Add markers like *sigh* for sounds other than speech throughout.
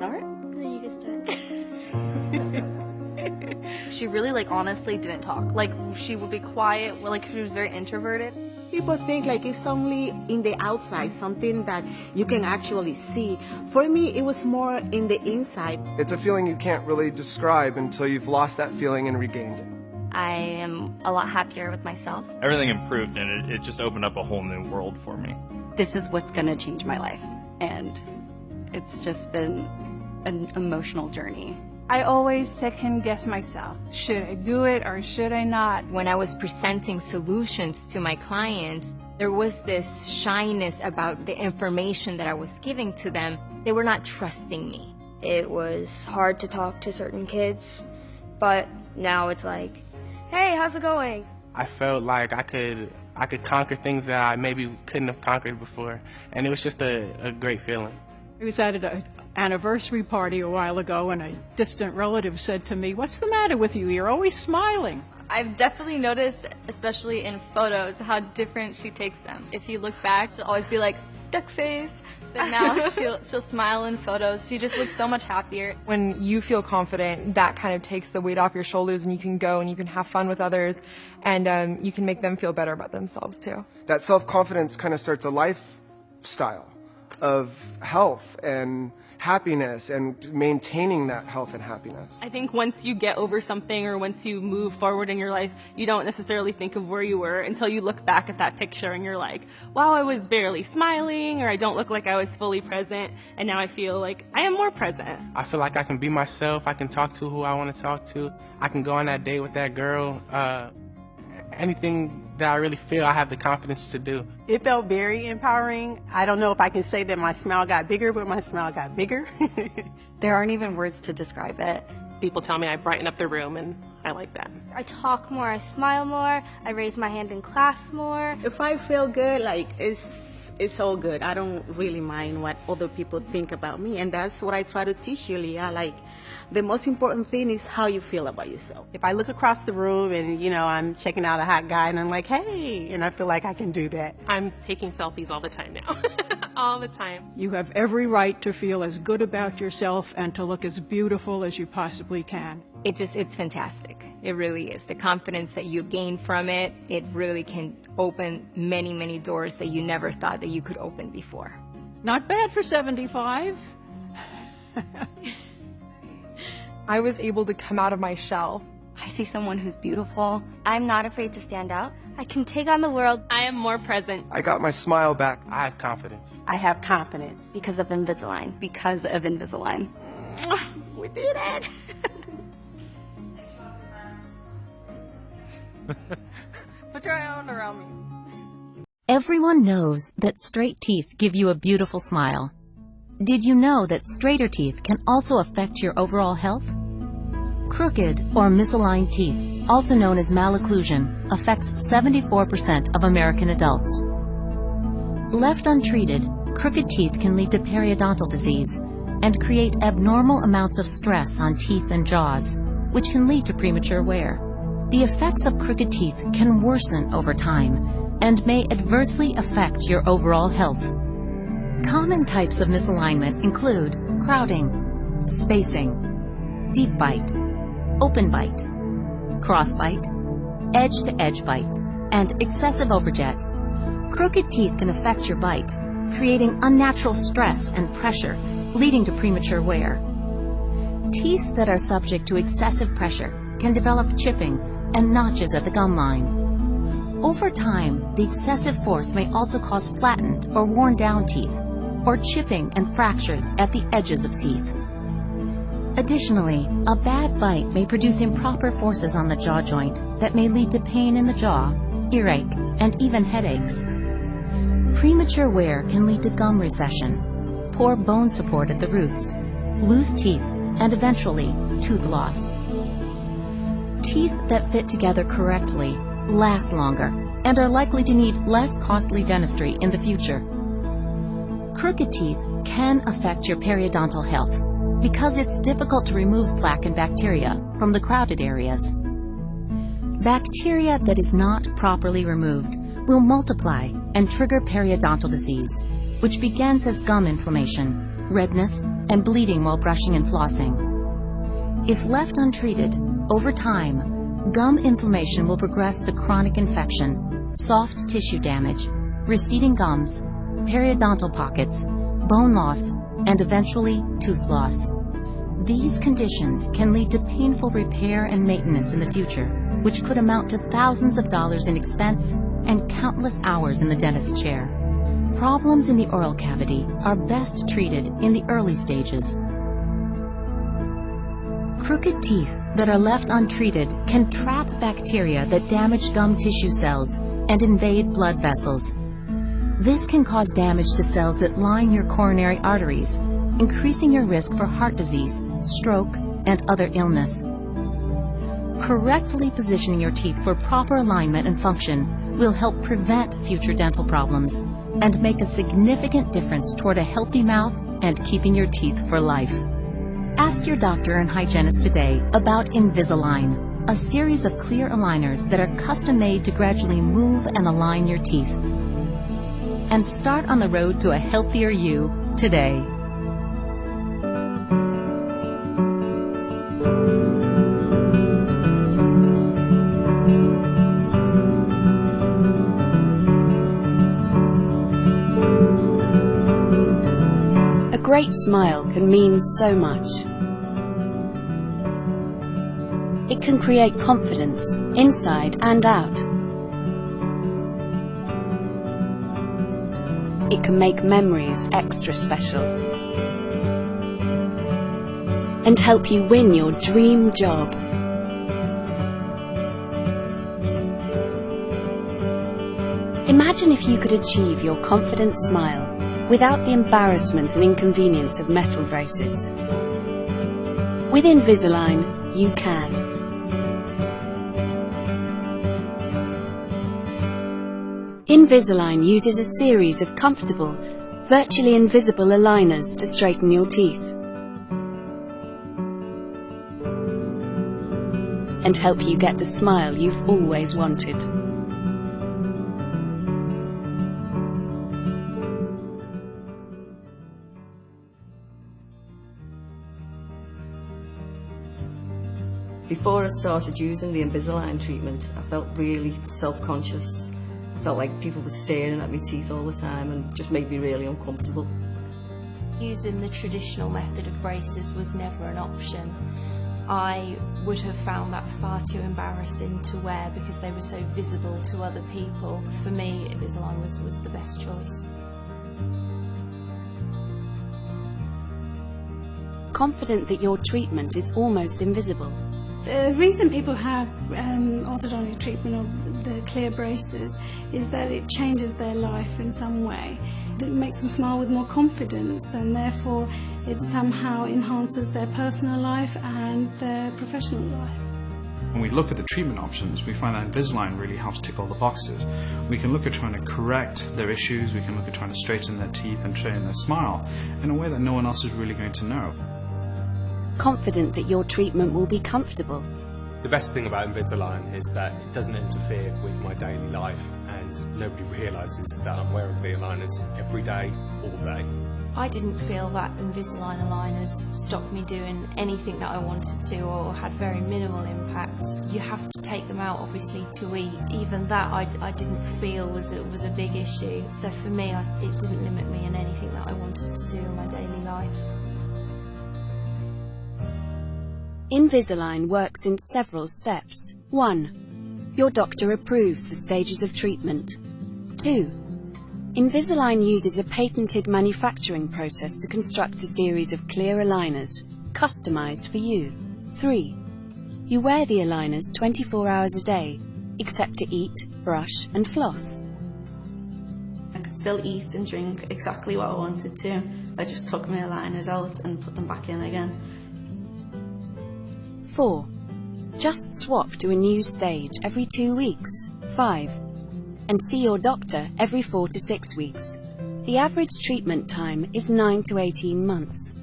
start? You can start. *laughs* she really like honestly didn't talk. Like she would be quiet, like she was very introverted. People think like it's only in the outside, something that you can actually see. For me, it was more in the inside. It's a feeling you can't really describe until you've lost that feeling and regained it. I am a lot happier with myself. Everything improved and it, it just opened up a whole new world for me. This is what's going to change my life. And it's just been an emotional journey. I always second guess myself. Should I do it or should I not? When I was presenting solutions to my clients, there was this shyness about the information that I was giving to them. They were not trusting me. It was hard to talk to certain kids, but now it's like, hey, how's it going? I felt like I could I could conquer things that I maybe couldn't have conquered before, and it was just a, a great feeling. I was at an anniversary party a while ago, and a distant relative said to me, What's the matter with you? You're always smiling. I've definitely noticed, especially in photos, how different she takes them. If you look back, she'll always be like, duck face. But now *laughs* she'll, she'll smile in photos. She just looks so much happier. When you feel confident, that kind of takes the weight off your shoulders and you can go and you can have fun with others and um, you can make them feel better about themselves too. That self-confidence kind of starts a lifestyle of health and happiness and maintaining that health and happiness. I think once you get over something or once you move forward in your life, you don't necessarily think of where you were until you look back at that picture and you're like, wow, I was barely smiling or I don't look like I was fully present and now I feel like I am more present. I feel like I can be myself. I can talk to who I want to talk to. I can go on that date with that girl. Uh, anything that I really feel I have the confidence to do. It felt very empowering. I don't know if I can say that my smile got bigger, but my smile got bigger. *laughs* there aren't even words to describe it. People tell me I brighten up the room and I like that. I talk more, I smile more, I raise my hand in class more. If I feel good, like it's it's all good. I don't really mind what other people think about me, and that's what I try to teach you, Leah. Like the most important thing is how you feel about yourself. If I look across the room and, you know, I'm checking out a hot guy and I'm like, hey, and I feel like I can do that. I'm taking selfies all the time now. *laughs* all the time. You have every right to feel as good about yourself and to look as beautiful as you possibly can. It just, it's fantastic. It really is. The confidence that you gain from it, it really can open many, many doors that you never thought that you could open before. Not bad for 75. *laughs* I was able to come out of my shell. I see someone who's beautiful. I'm not afraid to stand out. I can take on the world. I am more present. I got my smile back. I have confidence. I have confidence. Because of Invisalign. Because of Invisalign. *laughs* we did it! *laughs* Put your arm around me. Everyone knows that straight teeth give you a beautiful smile. Did you know that straighter teeth can also affect your overall health? Crooked or misaligned teeth, also known as malocclusion, affects 74% of American adults. Left untreated, crooked teeth can lead to periodontal disease and create abnormal amounts of stress on teeth and jaws, which can lead to premature wear. The effects of crooked teeth can worsen over time and may adversely affect your overall health. Common types of misalignment include crowding, spacing, deep bite, open bite, crossbite, edge-to-edge bite, and excessive overjet. Crooked teeth can affect your bite, creating unnatural stress and pressure, leading to premature wear. Teeth that are subject to excessive pressure can develop chipping and notches at the gum line. Over time, the excessive force may also cause flattened or worn down teeth, or chipping and fractures at the edges of teeth. Additionally, a bad bite may produce improper forces on the jaw joint that may lead to pain in the jaw, earache, and even headaches. Premature wear can lead to gum recession, poor bone support at the roots, loose teeth, and eventually, tooth loss. Teeth that fit together correctly last longer and are likely to need less costly dentistry in the future. Crooked teeth can affect your periodontal health because it's difficult to remove plaque and bacteria from the crowded areas. Bacteria that is not properly removed will multiply and trigger periodontal disease, which begins as gum inflammation, redness, and bleeding while brushing and flossing. If left untreated, over time, gum inflammation will progress to chronic infection, soft tissue damage, receding gums, periodontal pockets, bone loss, and eventually tooth loss. These conditions can lead to painful repair and maintenance in the future, which could amount to thousands of dollars in expense and countless hours in the dentist's chair. Problems in the oral cavity are best treated in the early stages. Crooked teeth that are left untreated can trap bacteria that damage gum tissue cells and invade blood vessels. This can cause damage to cells that line your coronary arteries, increasing your risk for heart disease, stroke, and other illness. Correctly positioning your teeth for proper alignment and function will help prevent future dental problems and make a significant difference toward a healthy mouth and keeping your teeth for life. Ask your doctor and hygienist today about Invisalign, a series of clear aligners that are custom made to gradually move and align your teeth. And start on the road to a healthier you today. A great smile can mean so much. It can create confidence, inside and out. It can make memories extra special. And help you win your dream job. Imagine if you could achieve your confident smile without the embarrassment and inconvenience of metal braces. With Invisalign, you can. Invisalign uses a series of comfortable, virtually invisible aligners to straighten your teeth and help you get the smile you've always wanted. Before I started using the Invisalign treatment, I felt really self-conscious. I felt like people were staring at my teeth all the time and just made me really uncomfortable. Using the traditional method of braces was never an option. I would have found that far too embarrassing to wear because they were so visible to other people. For me, Invisalign was, was the best choice. Confident that your treatment is almost invisible. The reason people have um, orthodontic treatment of the clear braces is that it changes their life in some way. It makes them smile with more confidence and therefore it somehow enhances their personal life and their professional life. When we look at the treatment options, we find that Invisalign really helps tick all the boxes. We can look at trying to correct their issues, we can look at trying to straighten their teeth and straighten their smile in a way that no one else is really going to know. Confident that your treatment will be comfortable. The best thing about Invisalign is that it doesn't interfere with my daily life and nobody realises that I'm wearing the aligners every day, all day. I didn't feel that Invisalign aligners stopped me doing anything that I wanted to or had very minimal impact. You have to take them out obviously to eat. Even that I, I didn't feel was, it was a big issue. So for me I, it didn't limit me in anything that I wanted to do in my daily life. Invisalign works in several steps. 1. Your doctor approves the stages of treatment. 2. Invisalign uses a patented manufacturing process to construct a series of clear aligners, customized for you. 3. You wear the aligners 24 hours a day, except to eat, brush and floss. I could still eat and drink exactly what I wanted to. I just took my aligners out and put them back in again. 4. Just swap to a new stage every two weeks. 5. And see your doctor every 4 to 6 weeks. The average treatment time is 9 to 18 months.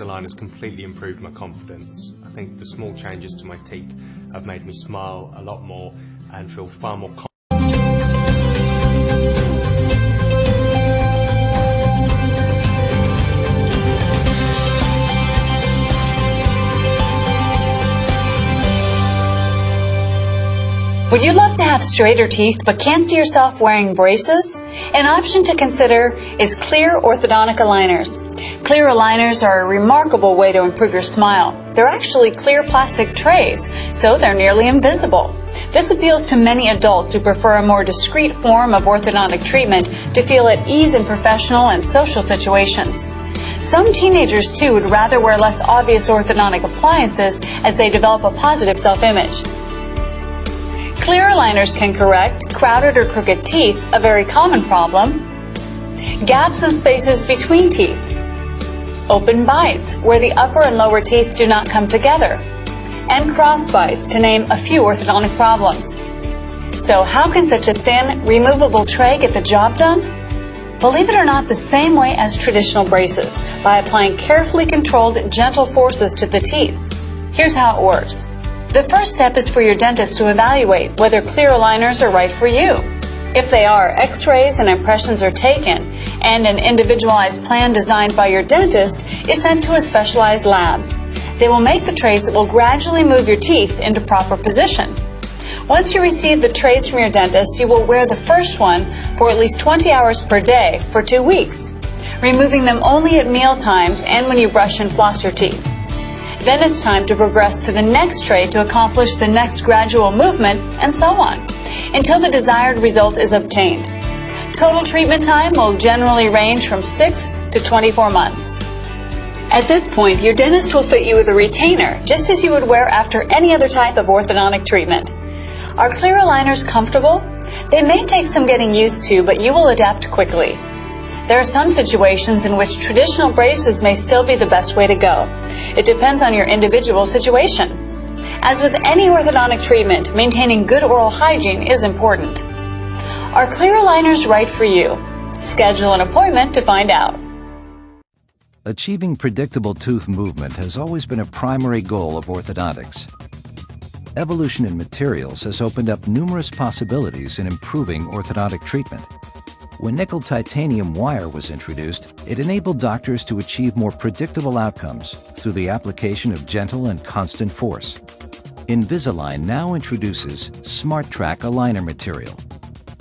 Invisalign has completely improved my confidence. I think the small changes to my teeth have made me smile a lot more and feel far more confident. Would you love to have straighter teeth but can't see yourself wearing braces? An option to consider is clear orthodontic aligners. Clear aligners are a remarkable way to improve your smile. They're actually clear plastic trays, so they're nearly invisible. This appeals to many adults who prefer a more discreet form of orthodontic treatment to feel at ease in professional and social situations. Some teenagers, too, would rather wear less obvious orthodontic appliances as they develop a positive self-image. Clear aligners can correct crowded or crooked teeth, a very common problem, gaps and spaces between teeth, open bites, where the upper and lower teeth do not come together, and cross bites, to name a few orthodontic problems. So how can such a thin, removable tray get the job done? Believe it or not, the same way as traditional braces, by applying carefully controlled, gentle forces to the teeth. Here's how it works. The first step is for your dentist to evaluate whether clear aligners are right for you. If they are, x-rays and impressions are taken, and an individualized plan designed by your dentist is sent to a specialized lab. They will make the trays that will gradually move your teeth into proper position. Once you receive the trays from your dentist, you will wear the first one for at least 20 hours per day for two weeks, removing them only at meal times and when you brush and floss your teeth. Then it's time to progress to the next tray to accomplish the next gradual movement, and so on, until the desired result is obtained. Total treatment time will generally range from 6 to 24 months. At this point, your dentist will fit you with a retainer, just as you would wear after any other type of orthodontic treatment. Are clear aligners comfortable? They may take some getting used to, but you will adapt quickly. There are some situations in which traditional braces may still be the best way to go. It depends on your individual situation. As with any orthodontic treatment, maintaining good oral hygiene is important. Are clear aligners right for you? Schedule an appointment to find out. Achieving predictable tooth movement has always been a primary goal of orthodontics. Evolution in materials has opened up numerous possibilities in improving orthodontic treatment. When nickel titanium wire was introduced, it enabled doctors to achieve more predictable outcomes through the application of gentle and constant force. Invisalign now introduces SmartTrack aligner material,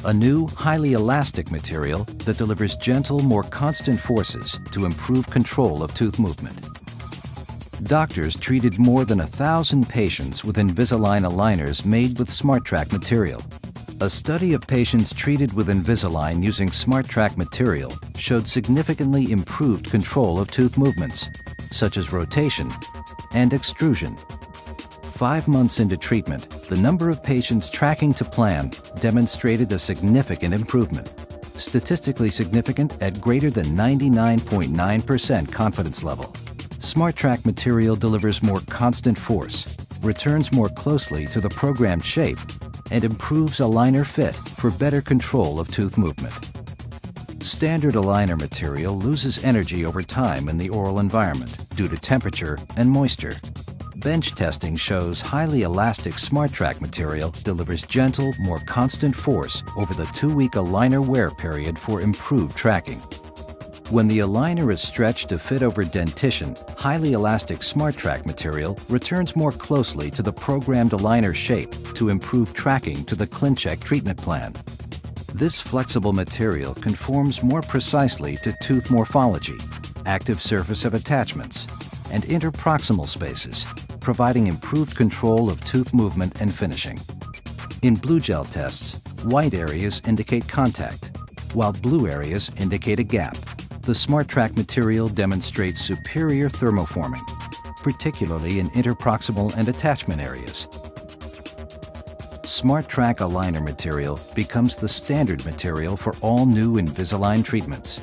a new, highly elastic material that delivers gentle, more constant forces to improve control of tooth movement. Doctors treated more than a thousand patients with Invisalign aligners made with SmartTrack material a study of patients treated with Invisalign using SmartTrack material showed significantly improved control of tooth movements, such as rotation and extrusion. Five months into treatment, the number of patients tracking to plan demonstrated a significant improvement, statistically significant at greater than 99.9% confidence level. SmartTrack material delivers more constant force, returns more closely to the programmed shape, and improves aligner fit for better control of tooth movement. Standard aligner material loses energy over time in the oral environment due to temperature and moisture. Bench testing shows highly elastic SmartTrack material delivers gentle, more constant force over the two-week aligner wear period for improved tracking. When the aligner is stretched to fit over dentition, highly elastic SmartTrack material returns more closely to the programmed aligner shape to improve tracking to the ClinCheck treatment plan. This flexible material conforms more precisely to tooth morphology, active surface of attachments, and interproximal spaces, providing improved control of tooth movement and finishing. In blue gel tests, white areas indicate contact, while blue areas indicate a gap the SmartTrack material demonstrates superior thermoforming, particularly in interproximal and attachment areas. SmartTrack aligner material becomes the standard material for all new Invisalign treatments.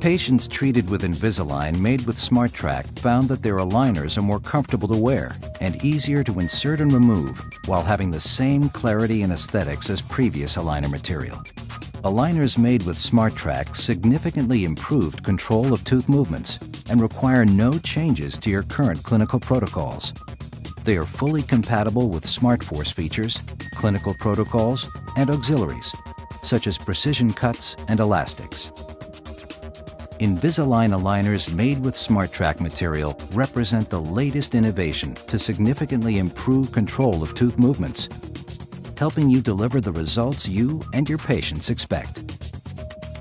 Patients treated with Invisalign made with SmartTrack found that their aligners are more comfortable to wear and easier to insert and remove while having the same clarity and aesthetics as previous aligner material. Aligners made with SmartTrack significantly improved control of tooth movements and require no changes to your current clinical protocols. They are fully compatible with SmartForce features, clinical protocols, and auxiliaries, such as precision cuts and elastics. Invisalign aligners made with SmartTrack material represent the latest innovation to significantly improve control of tooth movements, helping you deliver the results you and your patients expect.